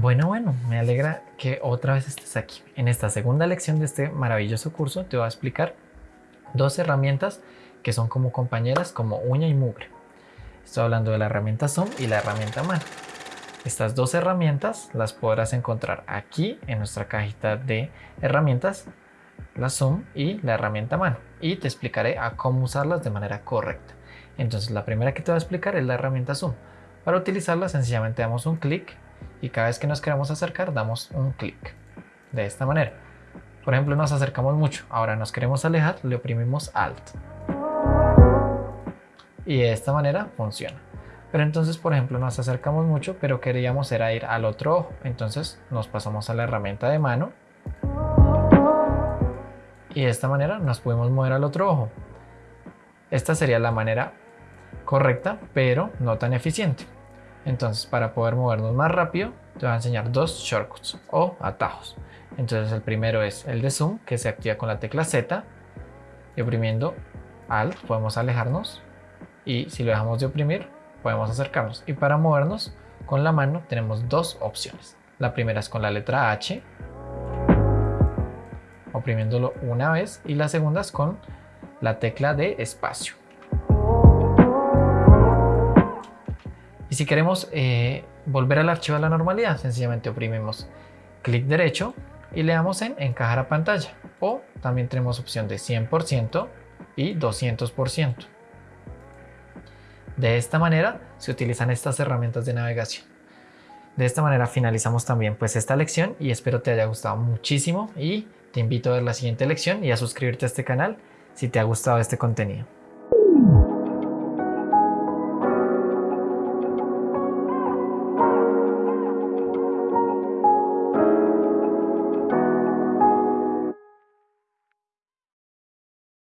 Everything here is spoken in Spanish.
Bueno, bueno, me alegra que otra vez estés aquí. En esta segunda lección de este maravilloso curso te voy a explicar dos herramientas que son como compañeras, como uña y mugre. Estoy hablando de la herramienta Zoom y la herramienta mano. Estas dos herramientas las podrás encontrar aquí en nuestra cajita de herramientas, la Zoom y la herramienta mano. Y te explicaré a cómo usarlas de manera correcta. Entonces la primera que te voy a explicar es la herramienta Zoom. Para utilizarla sencillamente damos un clic y cada vez que nos queremos acercar damos un clic de esta manera. Por ejemplo nos acercamos mucho. Ahora nos queremos alejar le oprimimos alt. Y de esta manera funciona. Pero entonces por ejemplo nos acercamos mucho pero queríamos era ir al otro ojo. Entonces nos pasamos a la herramienta de mano. Y de esta manera nos podemos mover al otro ojo. Esta sería la manera correcta pero no tan eficiente entonces, para poder movernos más rápido, te voy a enseñar dos shortcuts o atajos. Entonces, el primero es el de zoom, que se activa con la tecla Z. Y oprimiendo Alt podemos alejarnos. Y si lo dejamos de oprimir, podemos acercarnos. Y para movernos con la mano tenemos dos opciones. La primera es con la letra H, oprimiéndolo una vez. Y la segunda es con la tecla de espacio. Si queremos eh, volver al archivo a la normalidad, sencillamente oprimimos clic derecho y le damos en encajar a pantalla. O también tenemos opción de 100% y 200%. De esta manera se utilizan estas herramientas de navegación. De esta manera finalizamos también pues esta lección y espero te haya gustado muchísimo y te invito a ver la siguiente lección y a suscribirte a este canal si te ha gustado este contenido.